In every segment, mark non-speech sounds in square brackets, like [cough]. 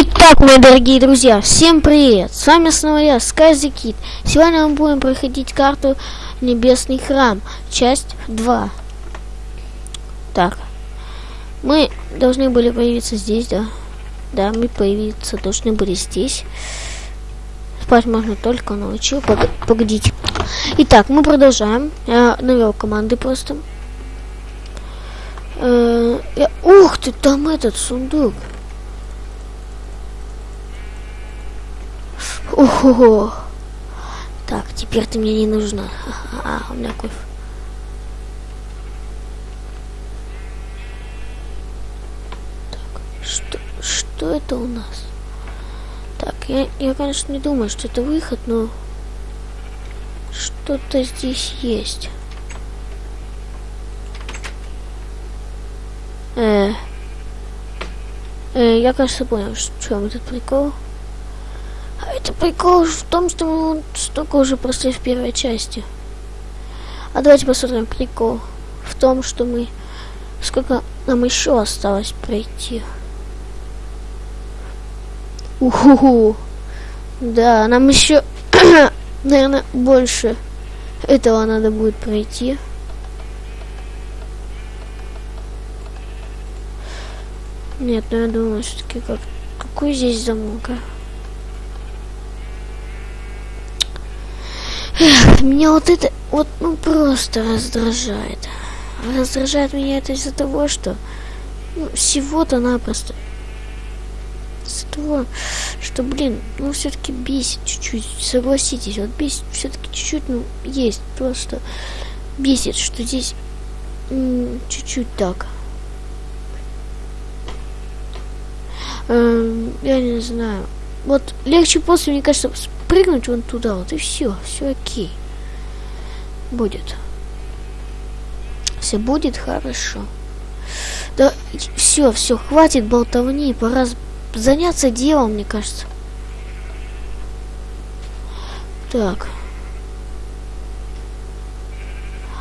Итак, мои дорогие друзья, всем привет! С вами снова я, Скази Кит. Сегодня мы будем проходить карту Небесный Храм, часть 2. Так, мы должны были появиться здесь, да? Да, мы появиться должны были здесь. Спать можно только ночью. Пог погодите. Итак, мы продолжаем. Я навел команды просто. Э -э ух ты, там этот сундук. Ого. Так, теперь ты мне не нужна. А, у меня кофе. Так, что, что это у нас? Так, я, я, конечно, не думаю, что это выход, но что-то здесь есть. Э, э, я, кажется, понял, в чем этот прикол. А это прикол в том, что мы столько уже прошли в первой части. А давайте посмотрим прикол в том, что мы... Сколько нам еще осталось пройти. Уху. Да, нам еще, [coughs] наверное, больше этого надо будет пройти. Нет, ну я думаю, все-таки как... Какой здесь замок, а? Эх, меня вот это вот ну просто раздражает. Раздражает меня это из-за того, что ну, всего-то напросто. Из-за того, что, блин, ну все-таки бесит чуть-чуть, согласитесь, вот бесит все-таки чуть-чуть, ну, есть, просто бесит, что здесь чуть-чуть так. Эм, я не знаю. Вот легче после, мне кажется, прыгнуть вон туда вот и все, все окей. Будет. Все будет хорошо. Да, все, все, хватит болтовни, пора заняться делом, мне кажется. Так.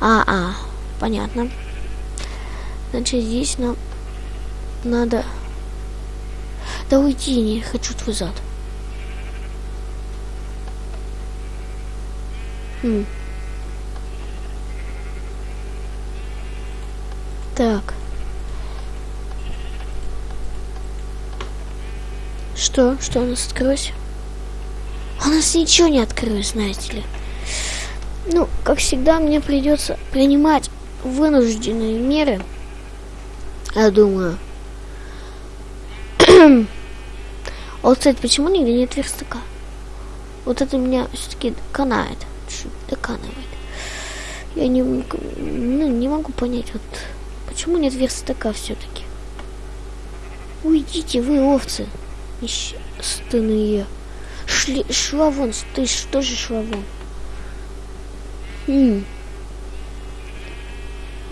А, а, понятно. Значит, здесь нам надо... Да уйди, не хочу твой зад. Хм. Так. Что? Что у нас открылось? У нас ничего не открылось, знаете ли. Ну, как всегда, мне придется принимать вынужденные меры. Я думаю. [clears throat] вот, кстати, почему нигде нет верстака? Вот это меня все-таки канает доканывает. Я не, ну, не могу понять, вот почему нет верстака все-таки. Уйдите вы, овцы, несчастные. Шли, шла вон, ты что же шла вон?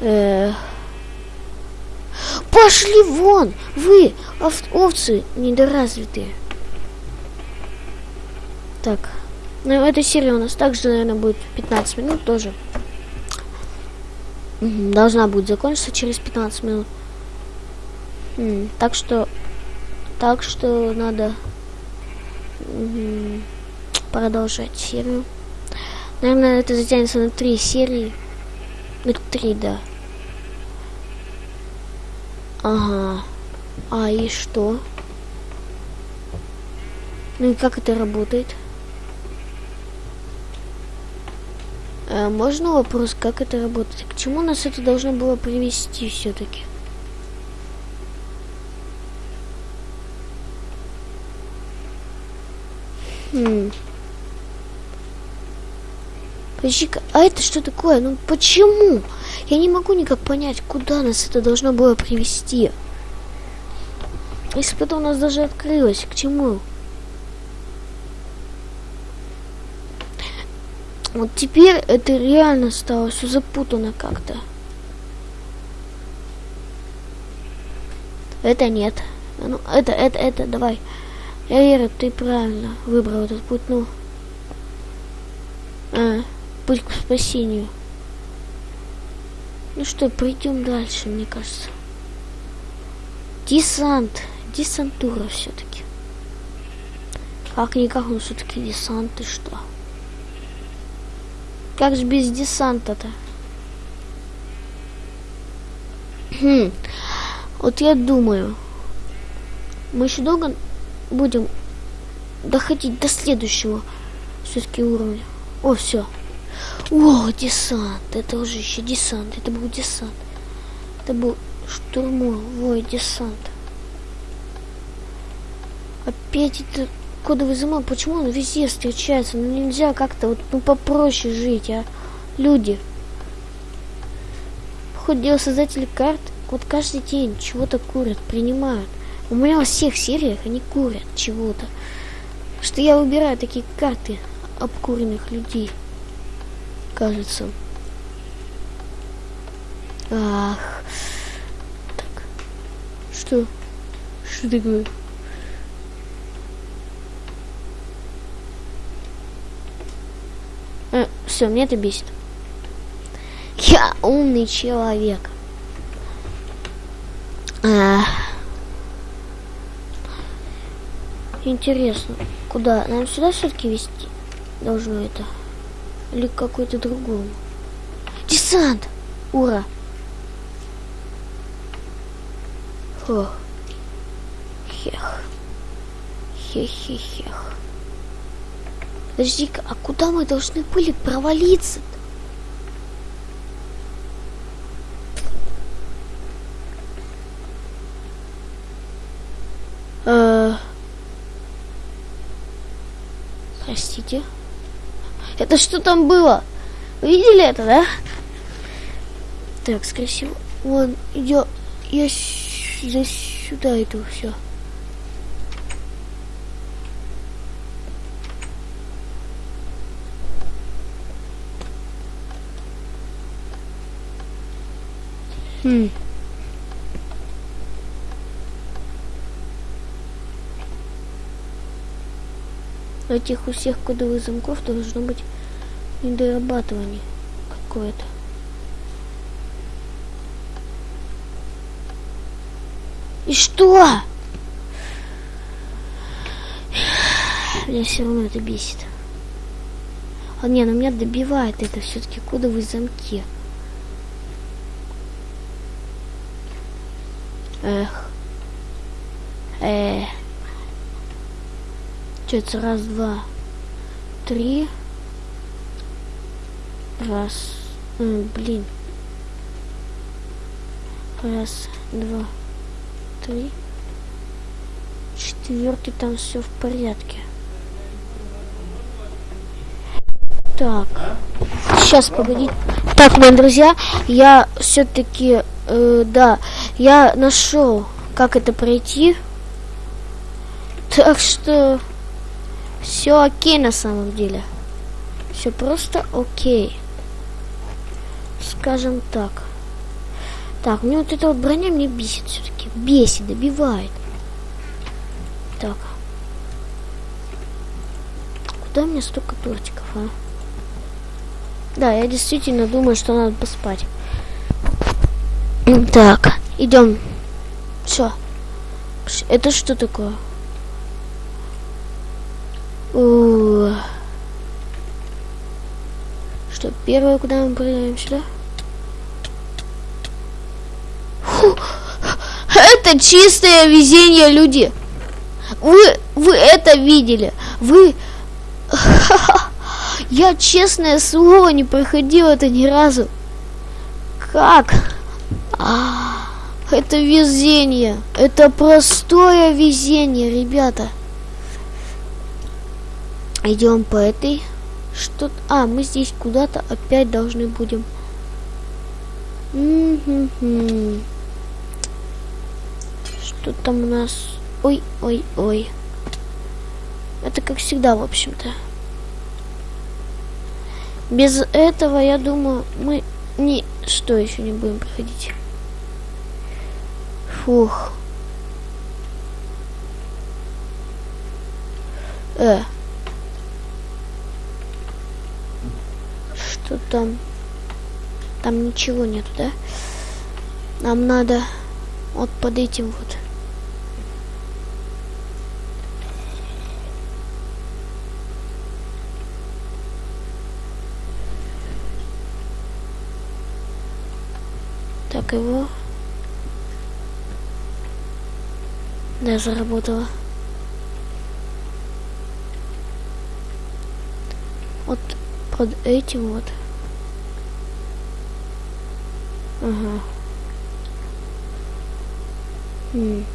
Э Пошли вон, вы, овцы недоразвитые. Так. Ну, эта серия у нас также, наверное, будет 15 минут тоже. Должна будет закончиться через 15 минут. Так что... Так что надо продолжать серию. Наверное, это затянется на три серии. На три, да. Ага. А и что? Ну и как это работает? Можно вопрос, как это работает? К чему нас это должно было привести все-таки? Хм. Подожди-ка, а это что такое? Ну почему? Я не могу никак понять, куда нас это должно было привести. Если бы это у нас даже открылось, к чему? Вот теперь это реально стало все запутано как-то. Это нет. Ну, это, это, это, давай. Я ты правильно выбрал этот путь, ну. А, путь к спасению. Ну что, пойдем дальше, мне кажется. Десант. Десантура все-таки. Как никак, он все-таки десант, ты что? Как же без десанта-то? Хм. Вот я думаю, мы еще долго будем доходить до следующего все-таки уровня. О, все. О, десант. Это уже еще десант. Это был десант. Это был штурмовой десант. Опять это кодовый замок. Почему он везде встречается? Ну нельзя как-то вот ну попроще жить, а? Люди. Хоть дело создатели карт, вот каждый день чего-то курят, принимают. У меня во всех сериях они курят чего-то. Что я выбираю такие карты обкуренных людей. Кажется. Ах. Так. Что? Что такое? Э, все, мне это бесит. Я умный человек. Ах. Интересно, куда? Нам сюда все-таки вести должно это? Или какой-то другому? Десант! Ура! Фух. Хех. Хех-хех-хех. Подожди-ка, а куда мы должны были провалиться? -то? Э, простите. Это что там было? Вы видели это, да? Так, скорее всего, вон идет. Я здесь сюда иду, все. Хм. этих у всех кодовых замков должно быть недорабатывание какое-то. И что? Меня все равно это бесит. А не, но меня добивает это все-таки кодовые замки. Эх. Эх. Получается раз, два, три. Раз. М, блин. Раз, два, три. Четвертый там все в порядке. Так. Сейчас, погоди. Так, мои друзья, я все-таки, э, да, я нашел, как это пройти. Так что... Все окей на самом деле. Все просто окей. Скажем так. Так, мне вот эта вот броня мне бесит все-таки. Бесит, добивает. Так. Куда мне столько тортиков, а? Да, я действительно думаю, что надо поспать. Так, идем. Все. Это что такое? Что, первое, куда мы продаем сюда? Фу, это чистое везение, люди. Вы, вы это видели? Вы... [laughs] Я, честное слово, не проходил это ни разу. Как? Это везение. Это простое везение, ребята. Идем по этой. Что? А, мы здесь куда-то опять должны будем. Что там у нас? Ой, ой, ой. Это как всегда, в общем-то. Без этого, я думаю, мы ни что еще не будем проходить. Фух. Э. Что там? Там ничего нету, да? Нам надо вот под этим вот. Так его Да, заработала. Вот под этим вот. Ага. М.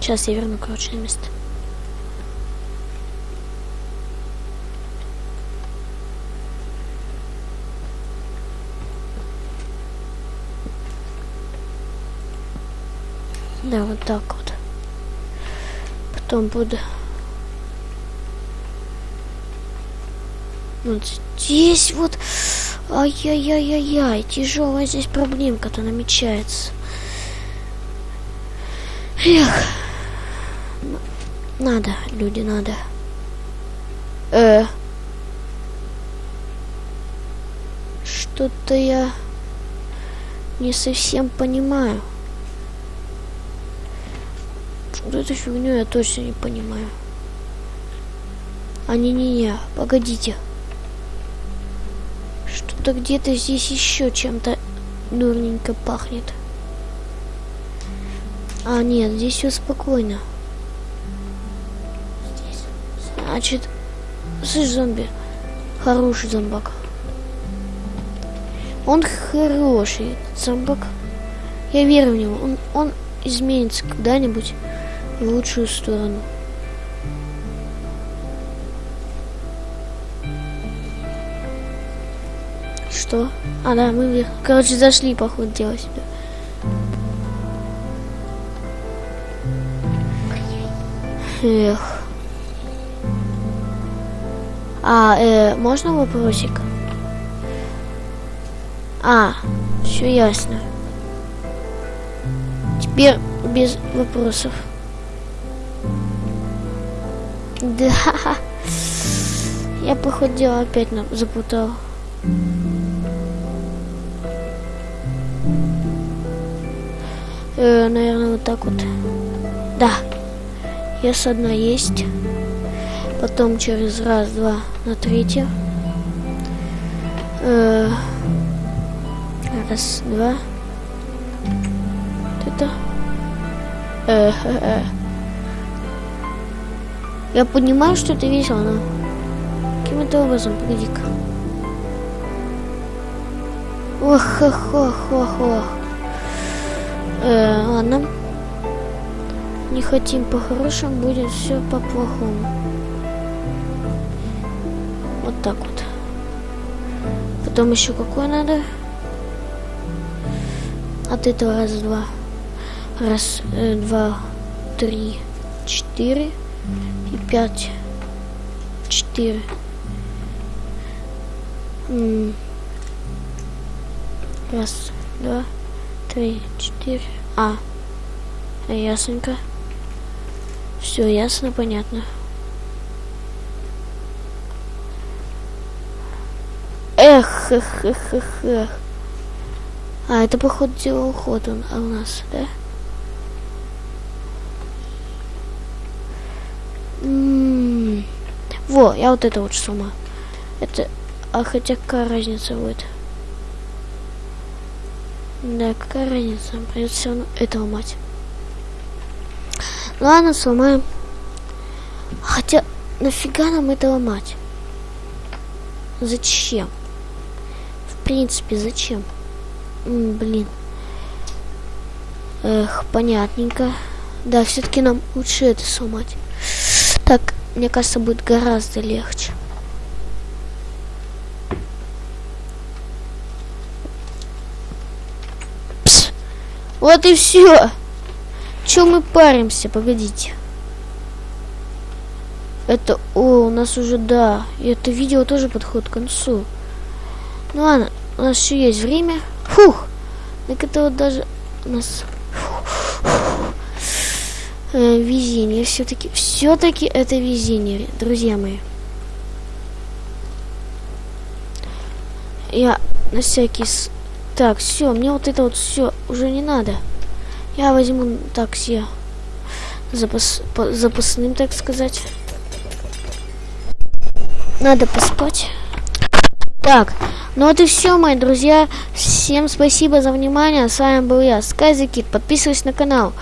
Сейчас я верну, короче, на место. Да, вот так вот. Потом буду... Вот здесь вот... Ай-яй-яй-яй-яй, тяжелая здесь проблемка-то намечается. Эх. Надо, люди, надо. Э. Что-то я не совсем понимаю. Вот эту фигню я точно не понимаю. А не-не-не, погодите. Что-то где-то здесь еще чем-то дурненько пахнет. А, нет, здесь все спокойно. Значит, слышь, зомби, хороший зомбак. Он хороший, зомбак. Я верю в него. Он, он изменится когда-нибудь в лучшую сторону. Что? А, да, мы, короче, зашли, походу, делать сюда. Эх. А, э, можно вопросик? А, все ясно. Теперь без вопросов. Да. Я, походу, опять запутал. Э, наверное, вот так вот. Да. Yes, одна есть. Потом через раз, два на третье. Э, раз, два. Это. Э, э, э. Я понимаю, что это весело, но каким-то образом, погоди-ка. Ох, ох, ох, ох, ох. Э, ладно. Не хотим по-хорошему, будет все по-плохому. Вот так вот. Потом еще какое надо? От этого раз, два. Раз, э, два, три, четыре и пять. Четыре. Раз, два, три, четыре. А, ясненько. Все ясно, понятно. Эх, эх, эх, эх, эх. А, это, походу, дело уход он, а у нас, да? М -м -м. Во, я вот это вот сумма. Это, а хотя какая разница будет? Да, какая разница? Придется все равно это ломать. Ладно, сломаем. Хотя, нафига нам это ломать? Зачем? В принципе, зачем? М, блин. Эх, понятненько. Да, все-таки нам лучше это сломать. Так, мне кажется, будет гораздо легче. Вот и все. Чем мы паримся? Погодите. Это, о, у нас уже, да. Это видео тоже подходит к концу. Ну ладно, у нас еще есть время. Фух. Так это вот даже у нас... Э, везение все-таки. Все-таки это везение, друзья мои. Я на всякий так, все, мне вот это вот все уже не надо. Я возьму такси запас, по, запасным, так сказать. Надо поспать. Так, ну вот и все, мои друзья. Всем спасибо за внимание. С вами был я, Скайзекит. Подписывайтесь на канал.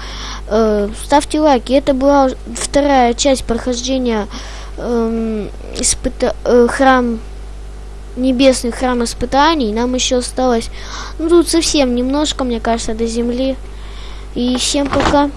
Э, ставьте лайки. Это была вторая часть прохождения э, испыта э, храм небесный храм испытаний. Нам еще осталось, ну тут совсем немножко, мне кажется, до земли. И всем пока.